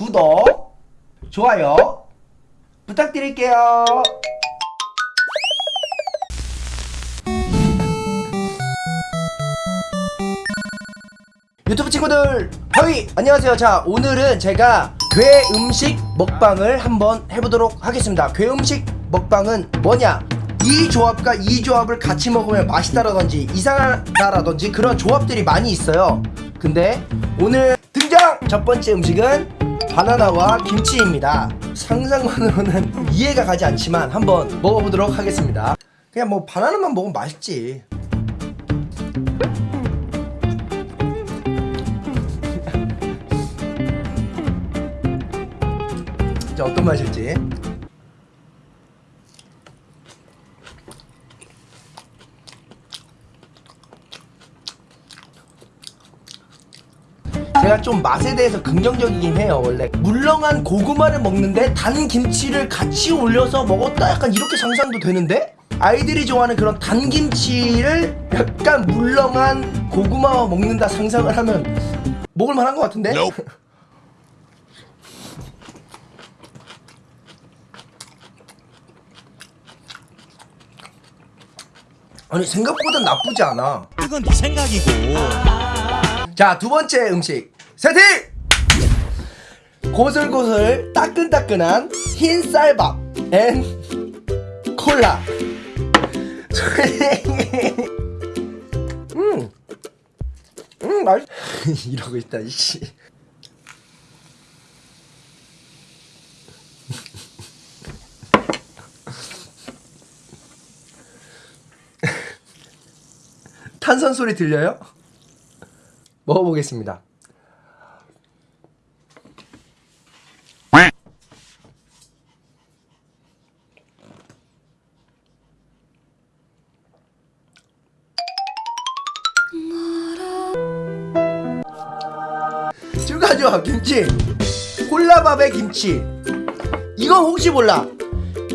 구독, 좋아요 부탁드릴게요. 유튜브 친구들 허이! 안녕하세요. 자 오늘은 제가 괴 음식 먹방을 한번 해보도록 하겠습니다. 괴 음식 먹방은 뭐냐? 이 조합과 이 조합을 같이 먹으면 맛있다라든지 이상하다라든지 그런 조합들이 많이 있어요. 근데 오늘 등장! 첫 번째 음식은 바나나와 김치입니다. 상상만으로는 이해가 가지 않지만 한번 먹어보도록 하겠습니다. 그냥 뭐 바나나만 먹으면 맛있지. 어떤 맛일지 제가 좀 맛에 대해서 긍정적이긴 해요 원래. 물렁한 고구마를 먹는데 단 김치를 같이 올려서 먹었다? 약간 이렇게 상상도 되는데? 아이들이 좋아하는 그런 단 김치를 약간 물렁한 고구마와 먹는다 상상을 하면 먹을 만한 것 같은데? 아니 생각보다 나쁘지 않아. 그건 네 생각이고. 자, 두 번째 음식 세팅! 고슬고슬 따끈따끈한 흰 쌀밥 앤 콜라 음, 음, 맛 이러고 있다, 이씨. 탄산 소리 들려요? 먹어보겠습니다. 쭈가죠 김치 콜라밥에 김치 이건 혹시 몰라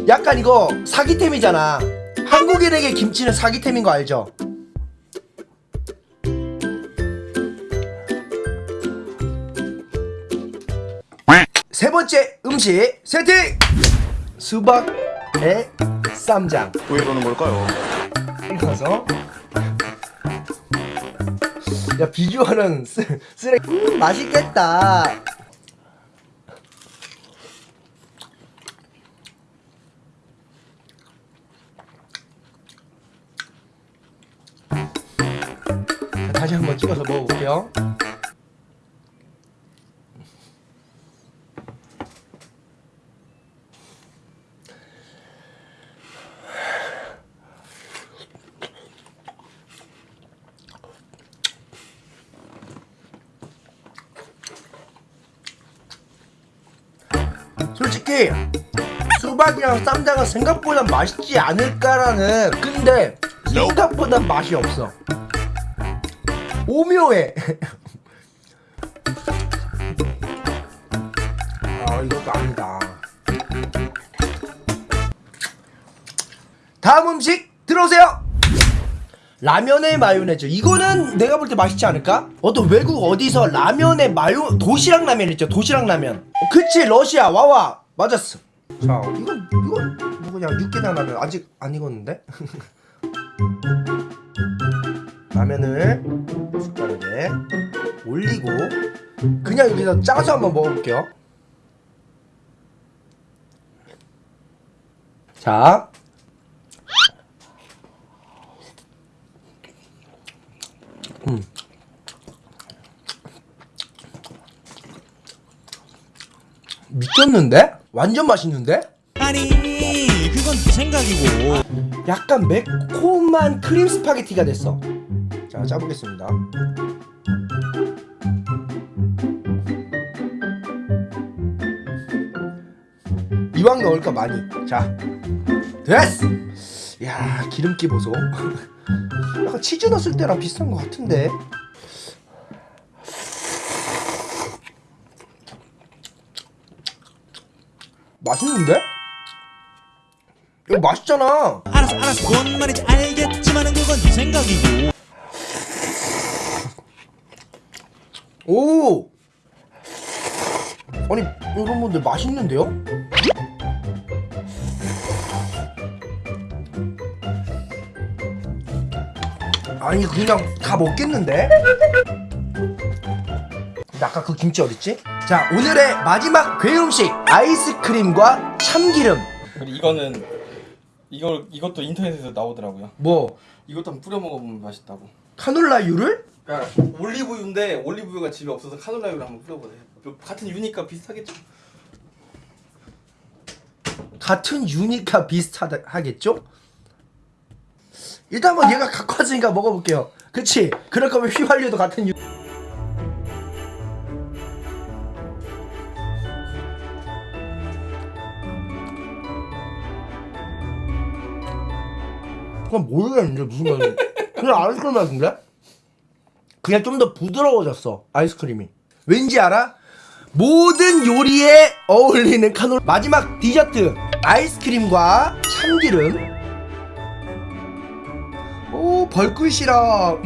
약간 이거 사기템이잖아 한국인에게 김치는 사기템인 거 알죠? 세 번째 음식 세팅! 수박에 쌈장 왜 이러는 걸까요? 익어서 야 비주얼은 쓰, 쓰레기. 음, 맛있겠다. 자, 다시 한번 찍어서 먹어볼게요 솔직히 수박이랑 쌈장은 생각보다 맛있지 않을까라는 근데 생각보다 맛이 없어. 오묘해. 아 이것도 아니다. 다음 음식 들어오세요 라면에 마요네즈. 이거는 내가 볼 때 맛있지 않을까? 어떤 외국 어디서 라면에 마요 도시락 라면 있죠. 도시락 라면. 어, 그치 러시아. 와와. 맞았어. 자 이건 이건 뭐냐 육개장 라면. 아직 안 익었는데? 라면을 숟가락에 올리고 그냥 여기서 짜서 한번 먹어볼게요. 자 미쳤는데? 완전 맛있는데? 아니 그건 네 생각이고. 약간 매콤한 크림 스파게티가 됐어. 자 짜보겠습니다. 이왕 넣을까 많이. 자 됐어! 야 기름기 보소 약간 치즈 넣었을 때랑 비슷한 것 같은데. 맛있는데? 이거 맛있잖아. 알았어 알았어. 뭔 말인지 알겠지만은 그건 네 생각이고. 오! 아니 여러분들 맛있는데요? 아니 그냥 다 먹겠는데? 아까 그 김치 어딨지? 자 오늘의 마지막 괴음식 아이스크림과 참기름 그리고 이거는 이걸 이것도 인터넷에서 나오더라고요. 뭐 이것도 한번 뿌려 먹어보면 맛있다고. 카놀라유를? 그러니까 올리브유인데 올리브유가 집에 없어서 카놀라유를 한번 뿌려보세요. 뭐 같은 유니까 비슷하겠죠. 같은 유니까 비슷하겠죠? 일단 한번 얘가 갖고 왔으니까 먹어볼게요 그치? 그럴 거면 휘발유도 같은 유 그건 모르겠는데 무슨 맛이 그냥 아이스크림 맛인데? 그냥 좀 더 부드러워졌어 아이스크림이 왠지 알아? 모든 요리에 어울리는 카놀 마지막 디저트 아이스크림과 참기름 오 벌꿀시럽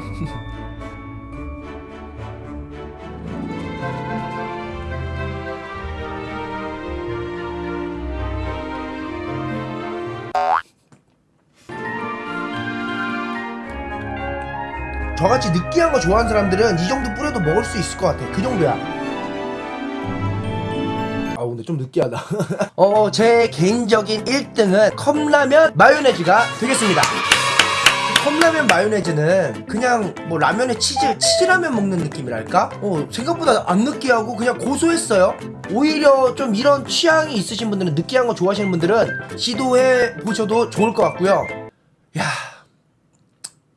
저같이 느끼한 거 좋아하는 사람들은 이 정도 뿌려도 먹을 수 있을 것 같아. 그 정도야. 아 근데 좀 느끼하다. 어 제 개인적인 1등은 컵라면 마요네즈가 되겠습니다 컵라면 마요네즈는 그냥 뭐 라면에 치즈 치즈라면 먹는 느낌이랄까? 어 생각보다 안 느끼하고 그냥 고소했어요. 오히려 좀 이런 취향이 있으신 분들은 느끼한 거 좋아하시는 분들은 시도해 보셔도 좋을 것 같고요. 야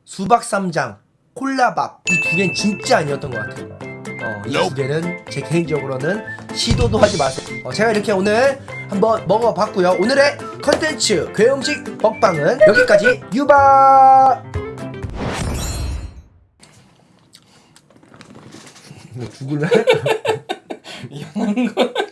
수박 쌈장 콜라밥. 이 두 개는 진짜 아니었던 것 같아요 어, 이 두 개는 제 개인적으로는 시도도 하지 마세요. 어, 제가 이렇게 오늘 한번 먹어봤고요. 오늘의 컨텐츠 괴음식 먹방은 여기까지 유바. 너 죽을래? 이상한 거.